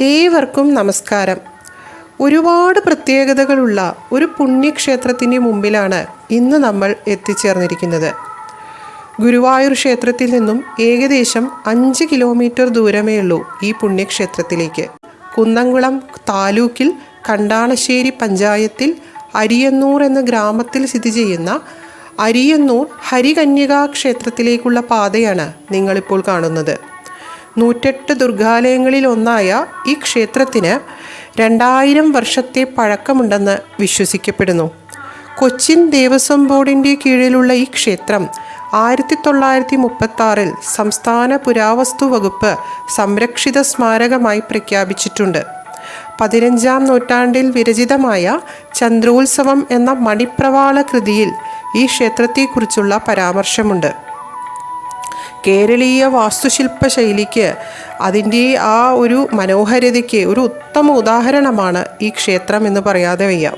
ഏവർക്കും നമസ്കാരം. ഒരുപാട് പ്രത്യേകതകളുള്ള ഒരു പുണ്യക്ഷേത്രത്തിന്റെ മുമ്പിലാണ് ഇന്ന് നമ്മൾ എത്തിച്ചേർന്നിരിക്കുന്നത്. ഗുരുവായൂർ ക്ഷേത്രത്തിൽ നിന്നും ഏകദേശം അഞ്ച് കിലോമീറ്റർ ദൂരമേ ഉള്ളൂ ഈ പുണ്യക്ഷേത്രത്തിലേക്ക്. കുന്നംകുളം താലൂക്കിൽ കണ്ടാണശ്ശേരി പഞ്ചായത്തിൽ അരിയന്നൂർ എന്ന ഗ്രാമത്തിൽ സ്ഥിതി ചെയ്യുന്ന അരിയന്നൂർ ഹരികന്യകാ ക്ഷേത്രത്തിലേക്കുള്ള പാതയാണ് നിങ്ങളിപ്പോൾ കാണുന്നത്. നൂറ്റെട്ട് ദുർഗാലയങ്ങളിൽ ഒന്നായ ഈ ക്ഷേത്രത്തിന് രണ്ടായിരം വർഷത്തെ പഴക്കമുണ്ടെന്ന് വിശ്വസിക്കപ്പെടുന്നു. കൊച്ചിൻ ദേവസ്വം ബോർഡിന്റെ കീഴിലുള്ള ഈ ക്ഷേത്രം ആയിരത്തി തൊള്ളായിരത്തി മുപ്പത്തി സംസ്ഥാന പുരാവസ്തു വകുപ്പ് സംരക്ഷിത സ്മാരകമായി പ്രഖ്യാപിച്ചിട്ടുണ്ട്. പതിനഞ്ചാം നൂറ്റാണ്ടിൽ വിരചിതമായ ചന്ദ്രോത്സവം എന്ന മണിപ്രവാള കൃതിയിൽ ഈ ക്ഷേത്രത്തെക്കുറിച്ചുള്ള പരാമർശമുണ്ട്. കേരളീയ വാസ്തുശില്പ ശൈലിക്ക് അതിന്റെ ആ ഒരു മനോഹരതയ്ക്ക് ഒരു ഉത്തമ ഉദാഹരണമാണ് ഈ ക്ഷേത്രം എന്ന് പറയാതെ വയ്യ.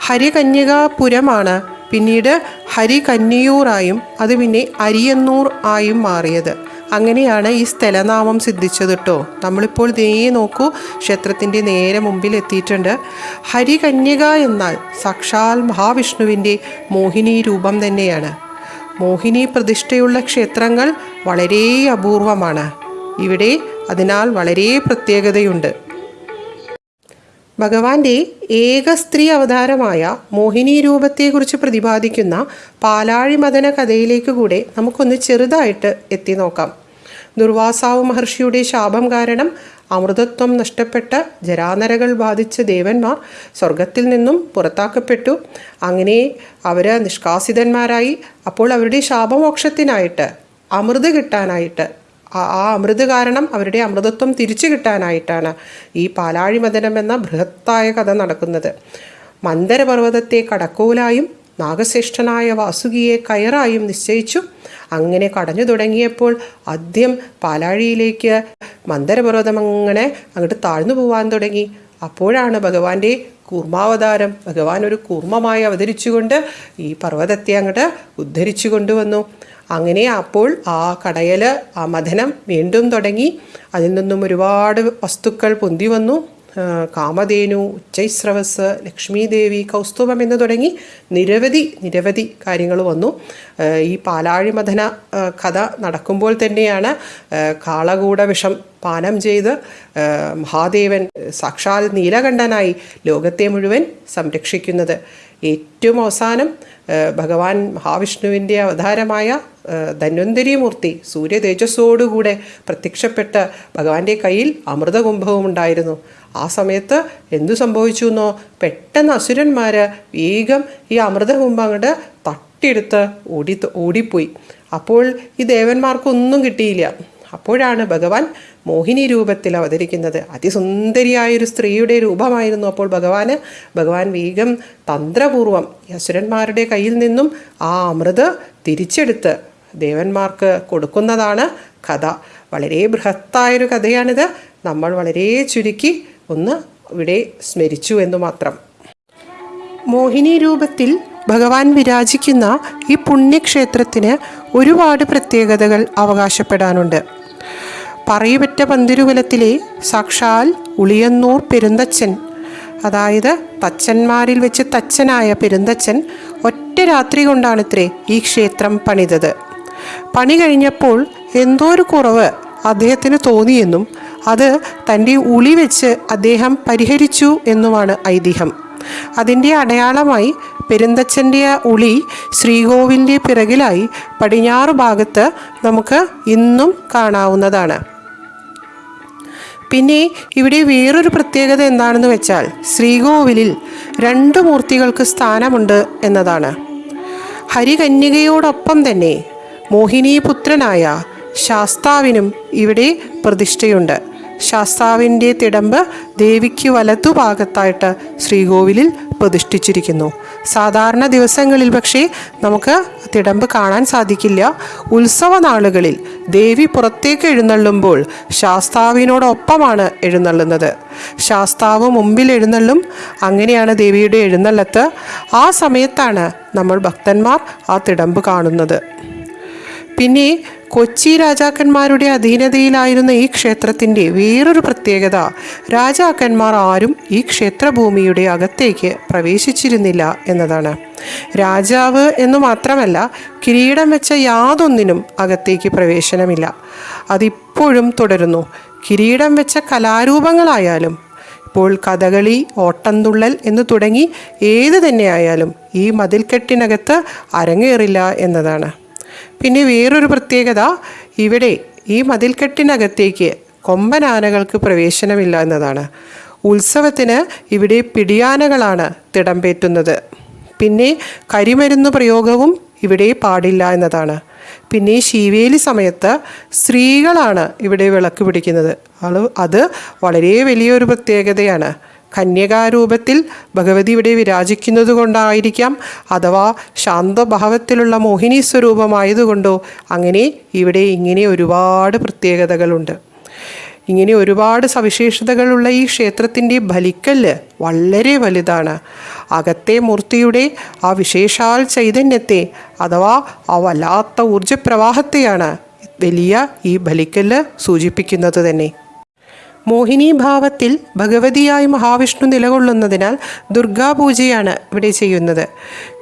ഹരികന്യകാപുരമാണ് പിന്നീട് ഹരികന്യൂറായും അത് പിന്നെ അരിയന്നൂർ ആയും മാറിയത്. അങ്ങനെയാണ് ഈ സ്ഥലനാമം സിദ്ധിച്ചത് കേട്ടോ നമ്മളിപ്പോൾ ദേ നോക്കൂ ക്ഷേത്രത്തിന്റെ നേരെ മുമ്പിൽ എത്തിയിട്ടുണ്ട്. ഹരികന്യക എന്നാൽ സാക്ഷാൽ മഹാവിഷ്ണുവിന്റെ മോഹിനി രൂപം തന്നെയാണ്. മോഹിനി പ്രതിഷ്ഠയുള്ള ക്ഷേത്രങ്ങൾ വളരെ അപൂർവമാണ്. ഇവിടെ അതിനാൽ വളരെ പ്രത്യേകതയുണ്ട്. ഭഗവാന്റെ ഏക സ്ത്രീ അവതാരമായ മോഹിനി രൂപത്തെക്കുറിച്ച് പ്രതിപാദിക്കുന്ന പാലാഴി മദന കഥയിലേക്ക് കൂടെ നമുക്കൊന്ന് ചെറുതായിട്ട് എത്തി നോക്കാം. ദുർവാസാവ് മഹർഷിയുടെ ശാപം കാരണം അമൃതത്വം നഷ്ടപ്പെട്ട ജരാനരകൾ ബാധിച്ച ദേവന്മാർ സ്വർഗത്തിൽ നിന്നും പുറത്താക്കപ്പെട്ടു. അങ്ങനെ അവർ നിഷ്കാസിതന്മാരായി. അപ്പോൾ അവരുടെ ശാപമോക്ഷത്തിനായിട്ട് അമൃത് കിട്ടാനായിട്ട് ആ അമൃത് കാരണം അവരുടെ അമൃതത്വം തിരിച്ചു കിട്ടാനായിട്ടാണ് ഈ പാലാഴിമദനം എന്ന ബൃഹത്തായ കഥ നടക്കുന്നത്. മന്ദരപർവതത്തെ കടക്കോലായും നാഗശ്രേഷ്ഠനായ വാസുകിയെ കയറായും നിശ്ചയിച്ചു. അങ്ങനെ കടഞ്ഞു തുടങ്ങിയപ്പോൾ ആദ്യം പാലാഴിയിലേക്ക് മന്ദരപർവതം അങ്ങനെ അങ്ങോട്ട് താഴ്ന്നു പോവാൻ തുടങ്ങി. അപ്പോഴാണ് ഭഗവാന്റെ കൂർമാവതാരം ഭഗവാൻ ഒരു കൂർമ്മമായി അവതരിച്ചുകൊണ്ട് ഈ പർവതത്തെ അങ്ങോട്ട് ഉദ്ധരിച്ചു കൊണ്ടുവന്നു. അങ്ങനെ അപ്പോൾ ആ കടയൽ ആ മഥനം വീണ്ടും തുടങ്ങി. അതിൽ നിന്നും ഒരുപാട് വസ്തുക്കൾ പൊന്തി വന്നു. കാമധേനു ഉച്ചൈസ്രവസ് ലക്ഷ്മീദേവി കൗസ്തുഭം എന്ന് തുടങ്ങി നിരവധി നിരവധി കാര്യങ്ങൾ വന്നു. ഈ പാലാഴിമഥന കഥ നടക്കുമ്പോൾ തന്നെയാണ് കാളകൂട വിഷം പാനം ചെയ്ത് മഹാദേവൻ സാക്ഷാൽ നീലകണ്ഠനായി ലോകത്തെ മുഴുവൻ സംരക്ഷിക്കുന്നത്. ഏറ്റവും അവസാനം ഭഗവാൻ മഹാവിഷ്ണുവിന്റെ അവതാരമായ ധന്വന്തരി മൂർത്തി സൂര്യ തേജസ്സോടുകൂടെ പ്രത്യക്ഷപ്പെട്ട് ഭഗവാന്റെ കയ്യിൽ അമൃതകുംഭവും ഉണ്ടായിരുന്നു. ആ സമയത്ത് എന്തു സംഭവിച്ചു എന്നോ? പെട്ടെന്ന് അസുരന്മാർ വേഗം ഈ അമൃതകുംഭം അങ്ങോട്ട് തട്ടിയെടുത്ത് ഓടി ഓടിപ്പോയി. അപ്പോൾ ഈ ദേവന്മാർക്കൊന്നും കിട്ടിയില്ല. അപ്പോഴാണ് ഭഗവാൻ മോഹിനി രൂപത്തിൽ അവതരിക്കുന്നത്. അതിസുന്ദരിയായൊരു സ്ത്രീയുടെ രൂപമായിരുന്നു അപ്പോൾ ഭഗവാന്. ഭഗവാൻ വേഗം തന്ത്രപൂർവം യസുരന്മാരുടെ കയ്യിൽ നിന്നും ആ അമൃത് തിരിച്ചെടുത്ത് ദേവന്മാർക്ക് കൊടുക്കുന്നതാണ് കഥ. വളരെ ബൃഹത്തായൊരു കഥയാണിത്. നമ്മൾ വളരെ ചുരുക്കി ഒന്ന് ഇവിടെ സ്മരിച്ചു എന്ന് മാത്രം. മോഹിനി രൂപത്തിൽ ഭഗവാൻ വിരാജിക്കുന്ന ഈ പുണ്യക്ഷേത്രത്തിന് ഒരുപാട് പ്രത്യേകതകൾ അവകാശപ്പെടാനുണ്ട്. പറയുപറ്റ പന്തിരുകുലത്തിലെ സാക്ഷാൽ ഉളിയന്നൂർ പെരുന്തച്ചൻ അതായത് തച്ചന്മാരിൽ വെച്ച് തച്ചനായ പെരുന്തച്ചൻ ഒറ്റ രാത്രി കൊണ്ടാണിത്രേ ഈ ക്ഷേത്രം പണിതത്. പണി കഴിഞ്ഞപ്പോൾ എന്തോ ഒരു കുറവ് അദ്ദേഹത്തിന് തോന്നിയെന്നും അത് തന്റെ ഉളി വെച്ച് അദ്ദേഹം പരിഹരിച്ചു എന്നുമാണ് ഐതിഹ്യം. അതിന്റെ അടയാളമായി പെരുന്തച്ചന്റെ ഉളി ശ്രീകോവിലിന്റെ പിറകിലായി പടിഞ്ഞാറ് ഭാഗത്ത് നമുക്ക് ഇന്നും കാണാവുന്നതാണ്. പിന്നെ ഇവിടെ വേറൊരു പ്രത്യേകത എന്താണെന്ന് വെച്ചാൽ ശ്രീകോവിലിൽ രണ്ട് മൂർത്തികൾക്ക് സ്ഥാനമുണ്ട് എന്നതാണ്. ഹരികന്യകയോടൊപ്പം തന്നെ മോഹിനീപുത്രനായ ശാസ്താവിനും ഇവിടെ പ്രതിഷ്ഠയുണ്ട്. ശാസ്താവിന്റെ തിടമ്പ് ദേവിക്ക് വലതുഭാഗത്തായിട്ട് ശ്രീകോവിലിൽ പ്രതിഷ്ഠിച്ചിരിക്കുന്നു. സാധാരണ ദിവസങ്ങളിൽ പക്ഷേ നമുക്ക് തിടമ്പ് കാണാൻ സാധിക്കില്ല. ഉത്സവ നാളുകളിൽ ദേവി പുറത്തേക്ക് എഴുന്നള്ളുമ്പോൾ ശാസ്താവിനോടൊപ്പമാണ് എഴുന്നള്ളുന്നത്. ശാസ്താവ് മുമ്പിൽ എഴുന്നള്ളും. അങ്ങനെയാണ് ദേവിയുടെ എഴുന്നള്ളത്ത്. ആ സമയത്താണ് നമ്മൾ ഭക്തന്മാർ ആ തിടമ്പ് കാണുന്നത്. പിന്നെ കൊച്ചി രാജാക്കന്മാരുടെ അധീനതയിലായിരുന്ന ഈ ക്ഷേത്രത്തിന്റെ വേറൊരു പ്രത്യേകത രാജാക്കന്മാർ ആരും ഈ ക്ഷേത്രഭൂമിയുടെ അകത്തേക്ക് പ്രവേശിച്ചിരുന്നില്ല എന്നതാണ്. രാജാവ് എന്ന് മാത്രമല്ല കിരീടം വെച്ച യാതൊന്നിനും അകത്തേക്ക് പ്രവേശനമില്ല. അതിപ്പോഴും തുടരുന്നു. കിരീടം വെച്ച കലാരൂപങ്ങളായാലും ഇപ്പോൾ കഥകളി ഓട്ടംതുള്ളൽ എന്ന് തുടങ്ങി ഏത് തന്നെയായാലും ഈ മതിൽക്കെട്ടിനകത്ത് അരങ്ങേറില്ല എന്നതാണ്. പിന്നെ വേറൊരു പ്രത്യേകത ഇവിടെ ഈ മതിൽക്കെട്ടിനകത്തേക്ക് കൊമ്പനാനകൾക്ക് പ്രവേശനമില്ല എന്നതാണ്. ഉത്സവത്തിന് ഇവിടെ പിടിയാനകളാണ് തിടമ്പേറ്റുന്നത്. പിന്നെ കരിമരുന്ന് പ്രയോഗവും ഇവിടെ പാടില്ല എന്നതാണ്. പിന്നെ ശീവേലി സമയത്ത് സ്ത്രീകളാണ് ഇവിടെ വിളക്ക് പിടിക്കുന്നത്. അത് വളരെ വലിയൊരു പ്രത്യേകതയാണ്. കന്യകാരൂപത്തിൽ ഭഗവതി ഇവിടെ വിരാജിക്കുന്നത് കൊണ്ടായിരിക്കാം അഥവാ ശാന്തഭാവത്തിലുള്ള മോഹിനി സ്വരൂപമായതുകൊണ്ടോ അങ്ങനെ ഇവിടെ ഇങ്ങനെ ഒരുപാട് പ്രത്യേകതകളുണ്ട്. ഇങ്ങനെ ഒരുപാട് സവിശേഷതകളുള്ള ഈ ക്ഷേത്രത്തിന്റെ ബലിക്കല്ല് വളരെ വലുതാണ്. അകത്തെ മൂർത്തിയുടെ ആ വിശേഷാൽ ചൈതന്യത്തെ അഥവാ ആ വല്ലാത്ത ഊർജപ്രവാഹത്തെയാണ് വലിയ ഈ ബലിക്കല്ല് സൂചിപ്പിക്കുന്നത് തന്നെ. മോഹിനി ഭാവത്തിൽ ഭഗവതിയായി മഹാവിഷ്ണു നിലകൊള്ളുന്നതിനാൽ ദുർഗാപൂജയാണ് ഇവിടെ ചെയ്യുന്നത്.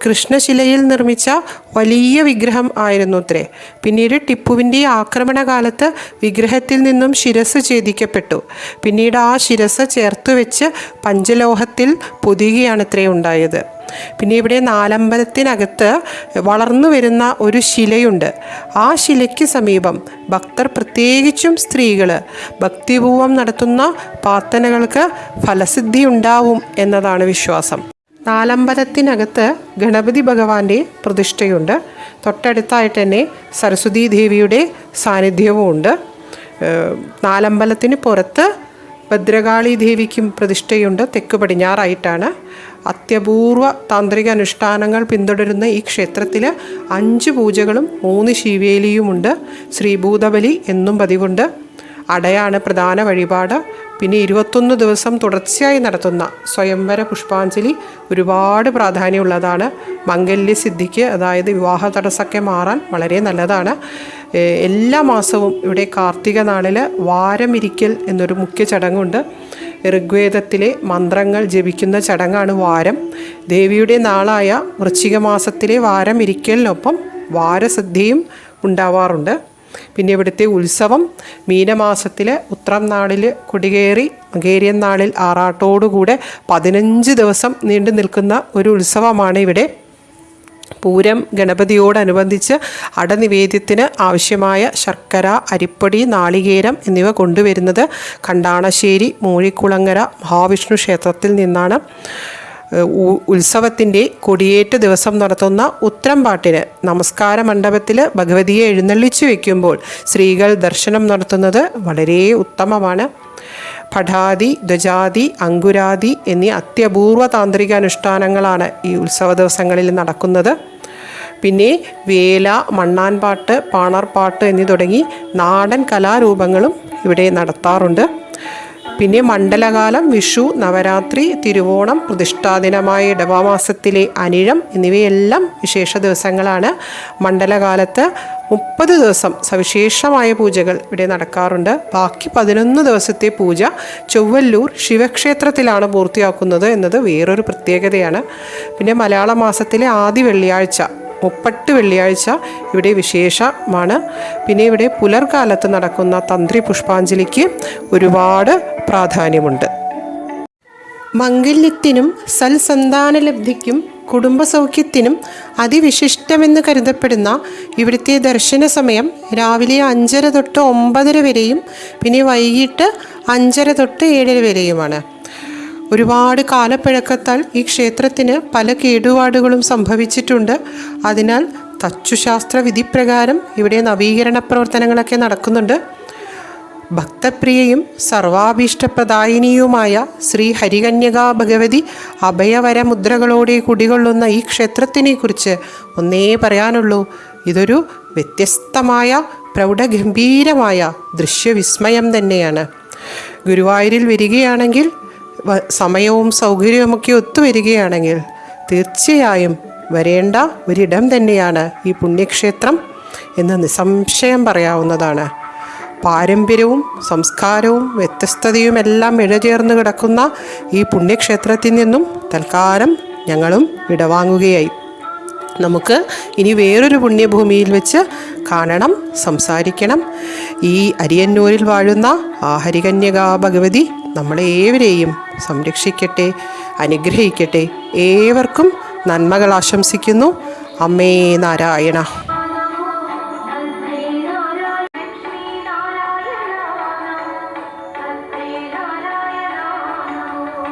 കൃഷ്ണശിലയിൽ നിർമ്മിച്ച വലിയ വിഗ്രഹം ആയിരുന്നു അത്രേ പിന്നീട് ടിപ്പുവിന്റെ ആക്രമണകാലത്ത് വിഗ്രഹത്തിൽ നിന്നും ശിരസ് ഛേദിക്കപ്പെട്ടു. പിന്നീട് ആ ശിരസ് ചേർത്ത് വെച്ച് പഞ്ചലോഹത്തിൽ പൊതിയുകയാണത്രേ ഉണ്ടായത്. പിന്നെ ഇവിടെ നാലമ്പലത്തിനകത്ത് വളർന്നു വരുന്ന ഒരു ശിലയുണ്ട്. ആ ശിലയ്ക്ക് സമീപം ഭക്തർ പ്രത്യേകിച്ചും സ്ത്രീകൾ ഭക്തിപൂർവം നടത്തുന്ന പ്രാർത്ഥനകൾക്ക് ഫലസിദ്ധി ഉണ്ടാവും എന്നതാണ് വിശ്വാസം. നാലമ്പലത്തിനകത്ത് ഗണപതി ഭഗവാന്റെ പ്രതിഷ്ഠയുണ്ട്. തൊട്ടടുത്തായിട്ട് തന്നെ സരസ്വതീ ദേവിയുടെ സാന്നിധ്യവും ഉണ്ട്. നാലമ്പലത്തിന് പുറത്ത് ഭദ്രകാളി ദേവിക്കും പ്രതിഷ്ഠയുണ്ട്. തെക്ക് പടിഞ്ഞാറായിട്ടാണ്. അത്യപൂർവ താന്ത്രിക അനുഷ്ഠാനങ്ങൾ പിന്തുടരുന്ന ഈ ക്ഷേത്രത്തിൽ അഞ്ച് പൂജകളും മൂന്ന് ശിവേലിയുമുണ്ട്. ശ്രീഭൂതബലി എന്നും പതിവുണ്ട്. അടയാണ് പ്രധാന വഴിപാട്. പിന്നെ ഇരുപത്തൊന്ന് ദിവസം തുടർച്ചയായി നടത്തുന്ന സ്വയംവര പുഷ്പാഞ്ജലി ഒരുപാട് പ്രാധാന്യമുള്ളതാണ്. മംഗല്യസിദ്ധിക്ക് അതായത് വിവാഹ തടസ്സമൊക്കെ മാറാൻ വളരെ നല്ലതാണ്. എല്ലാ മാസവും ഇവിടെ കാർത്തിക നാളിൽ വാരമിരിക്കൽ എന്നൊരു മുഖ്യ ചടങ്ങുണ്ട്. ഋഗ്വേദത്തിലെ മന്ത്രങ്ങൾ ജപിക്കുന്ന ചടങ്ങാണ് വാരം. ദേവിയുടെ നാളായ വൃശ്ചിക മാസത്തിലെ വാരം ഇരിക്കലിനൊപ്പം വാരസിദ്ധിയും ഉണ്ടാവാറുണ്ട്. പിന്നെ ഇവിടുത്തെ ഉത്സവം മീനമാസത്തിൽ ഉത്രം നാളിൽ കൊടികേറി മകേരിയൻ നാളിൽ ആറാട്ടോടുകൂടെ പതിനഞ്ച് ദിവസം നീണ്ടു നിൽക്കുന്ന ഒരു ഉത്സവമാണ് ഇവിടെ. പൂരം ഗണപതിയോടനുബന്ധിച്ച് അടനിവേദ്യത്തിന് ആവശ്യമായ ശർക്കര അരിപ്പൊടി നാളികേരം എന്നിവ കൊണ്ടുവരുന്നത് കണ്ടാണശ്ശേരി മൂഴിക്കുളങ്ങര മഹാവിഷ്ണു ക്ഷേത്രത്തിൽ നിന്നാണ്. ഉത്സവത്തിന്റെ കൊടിയേറ്റ് ദിവസം നടത്തുന്ന ഉത്രംപാട്ടിന് നമസ്കാര മണ്ഡപത്തിൽ ഭഗവതിയെ എഴുന്നള്ളിച്ചു വയ്ക്കുമ്പോൾ സ്ത്രീകൾ ദർശനം നടത്തുന്നത് വളരെ ഉത്തമമാണ്. പഠാതി ധ്വജാതി അങ്കുരാതി എന്നീ അത്യപൂർവ താന്ത്രിക അനുഷ്ഠാനങ്ങളാണ് ഈ ഉത്സവ ദിവസങ്ങളിൽ നടക്കുന്നത്. പിന്നെ വേല മണ്ണാൻപാട്ട് പാണർപാട്ട് എന്നീ തുടങ്ങി നാടൻ കലാരൂപങ്ങളും ഇവിടെ നടത്താറുണ്ട്. പിന്നെ മണ്ഡലകാലം വിഷു നവരാത്രി തിരുവോണം പ്രതിഷ്ഠാദിനമായ ഇടവമാസത്തിലെ അനിഴം എന്നിവയെല്ലാം വിശേഷ ദിവസങ്ങളാണ്. മണ്ഡലകാലത്ത് മുപ്പത് ദിവസം സവിശേഷമായ പൂജകൾ ഇവിടെ നടക്കാറുണ്ട്. ബാക്കി പതിനൊന്ന് ദിവസത്തെ പൂജ ചൊവ്വല്ലൂർ ശിവക്ഷേത്രത്തിലാണ് പൂർത്തിയാക്കുന്നത് എന്നത് വേറൊരു പ്രത്യേകതയാണ്. പിന്നെ മലയാള മാസത്തിലെ ആദ്യ വെള്ളിയാഴ്ച മുപ്പട്ട് വെള്ളിയാഴ്ച ഇവിടെ വിശേഷമാണ്. പിന്നെ ഇവിടെ പുലർകാലത്ത് നടക്കുന്ന തന്ത്രി പുഷ്പാഞ്ജലിക്ക് ഒരുപാട് പ്രാധാന്യമുണ്ട്. മംഗല്യത്തിനും സൽസന്താനലബ്ധിക്കും കുടുംബസൗഖ്യത്തിനും അതിവിശിഷ്ടമെന്ന് കരുതപ്പെടുന്ന ഇവിടുത്തെ ദർശന സമയം രാവിലെ അഞ്ചര തൊട്ട് ഒമ്പതര വരെയും പിന്നെ വൈകിട്ട് അഞ്ചര തൊട്ട് ഏഴര വരെയുമാണ്. ഒരുപാട് കാലപ്പഴക്കത്താൽ ഈ ക്ഷേത്രത്തിന് പല കേടുപാടുകളും സംഭവിച്ചിട്ടുണ്ട്. അതിനാൽ തച്ചുശാസ്ത്ര വിധിപ്രകാരം ഇവിടെ നവീകരണ പ്രവർത്തനങ്ങളൊക്കെ നടക്കുന്നുണ്ട്. ഭക്തപ്രിയയും സർവാഭീഷ്ടപ്രദായിനിയുമായ ശ്രീ ഹരികന്യകാ ഭഗവതി അഭയവരമുദ്രകളോടെ കുടികൊള്ളുന്ന ഈ ക്ഷേത്രത്തിനെ കുറിച്ച് ഒന്നേ പറയാനുള്ളൂ. ഇതൊരു വ്യത്യസ്തമായ പ്രൗഢഗംഭീരമായ ദൃശ്യവിസ്മയം തന്നെയാണ്. ഗുരുവായൂരിൽ വരികയാണെങ്കിൽ സമയവും സൗകര്യവുമൊക്കെ ഒത്തുവരികയാണെങ്കിൽ തീർച്ചയായും വരേണ്ട ഒരിടം തന്നെയാണ് ഈ പുണ്യക്ഷേത്രം എന്ന് നിസ്സംശയം പറയാവുന്നതാണ്. പാരമ്പര്യവും സംസ്കാരവും വ്യത്യസ്തതയും എല്ലാം ഇഴചേർന്ന് കിടക്കുന്ന ഈ പുണ്യക്ഷേത്രത്തിൽ നിന്നും തൽക്കാലം ഞങ്ങളും ഇടവാങ്ങുകയായി. നമുക്ക് ഇനി വേറൊരു പുണ്യഭൂമിയിൽ വെച്ച് കാണണം സംസാരിക്കണം. ഈ അരിയന്നൂരിൽ വാഴുന്ന ആഹരികന്യകാ ഭഗവതി നമ്മളെ ഏവരെയും സംരക്ഷിക്കട്ടെ അനുഗ്രഹിക്കട്ടെ. ഏവർക്കും നന്മകൾ ആശംസിക്കുന്നു. അമ്മേ നാരായണ.